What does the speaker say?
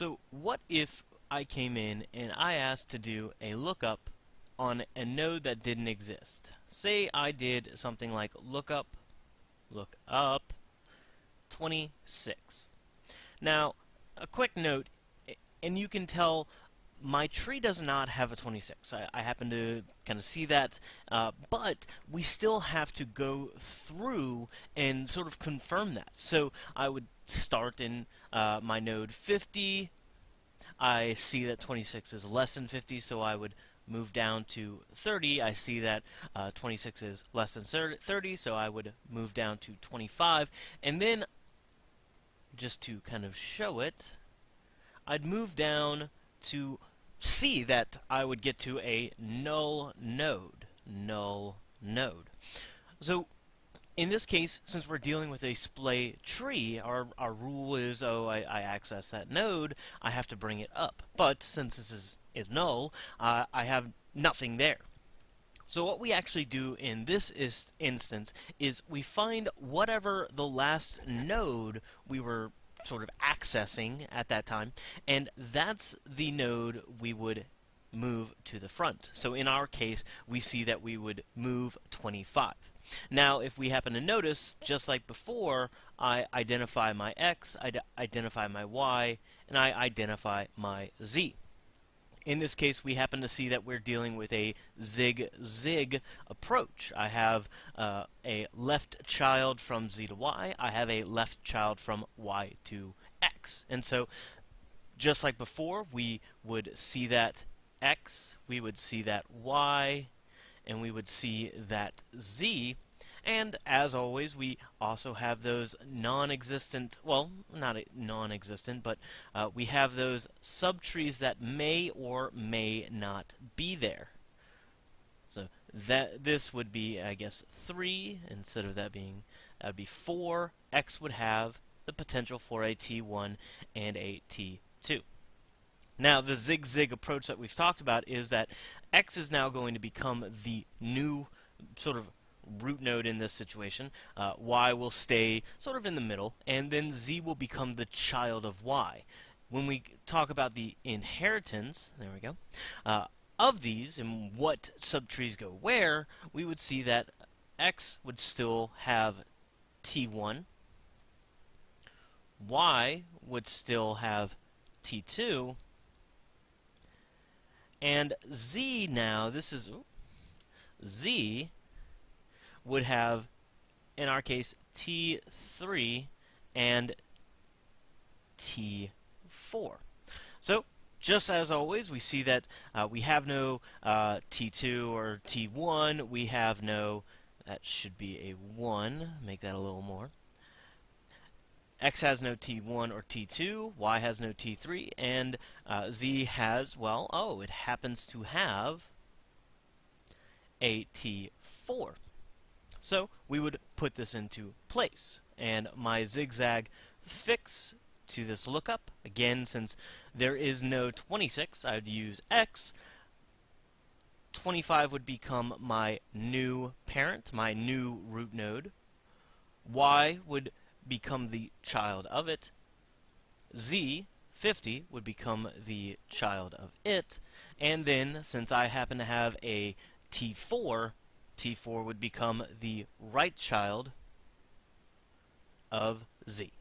So what if I came in and I asked to do a lookup on a node that didn't exist? Say I did something like lookup, look up, 26. Now, a quick note, and you can tell my tree does not have a 26. I, I happen to kind of see that, uh, but we still have to go through and sort of confirm that. So I would start in uh, my node 50. I see that 26 is less than 50, so I would move down to 30. I see that uh, 26 is less than 30, so I would move down to 25. And then, just to kind of show it, I'd move down to see that I would get to a null node. Null node. So in this case, since we're dealing with a splay tree, our, our rule is, oh, I, I access that node, I have to bring it up. But since this is, is null, uh, I have nothing there. So what we actually do in this is instance is we find whatever the last node we were sort of accessing at that time, and that's the node we would move to the front. So in our case, we see that we would move 25. Now, if we happen to notice, just like before, I identify my x, I identify my y, and I identify my z. In this case, we happen to see that we're dealing with a zig-zig approach. I have uh, a left child from z to y. I have a left child from y to x. And so, just like before, we would see that x, we would see that y, and we would see that z. And as always, we also have those non-existent, well, not non-existent, but uh, we have those subtrees that may or may not be there. So that this would be, I guess, 3 instead of that being, that would be 4. X would have the potential for a T1 and a T2. Now, the zig-zig approach that we've talked about is that X is now going to become the new sort of root node in this situation. Uh, y will stay sort of in the middle, and then z will become the child of y. When we talk about the inheritance, there we go, uh, of these and what subtrees go where, we would see that x would still have t1, y would still have t2, and Z now, this is, Z would have, in our case, T3 and T4. So, just as always, we see that uh, we have no uh, T2 or T1. We have no, that should be a 1. Make that a little more x has no t1 or t2, y has no t3, and uh, z has, well, oh, it happens to have a t4. So we would put this into place, and my zigzag fix to this lookup, again, since there is no 26, I would use x. 25 would become my new parent, my new root node. y would become the child of it. Z, 50, would become the child of it. And then, since I happen to have a T4, T4 would become the right child of Z.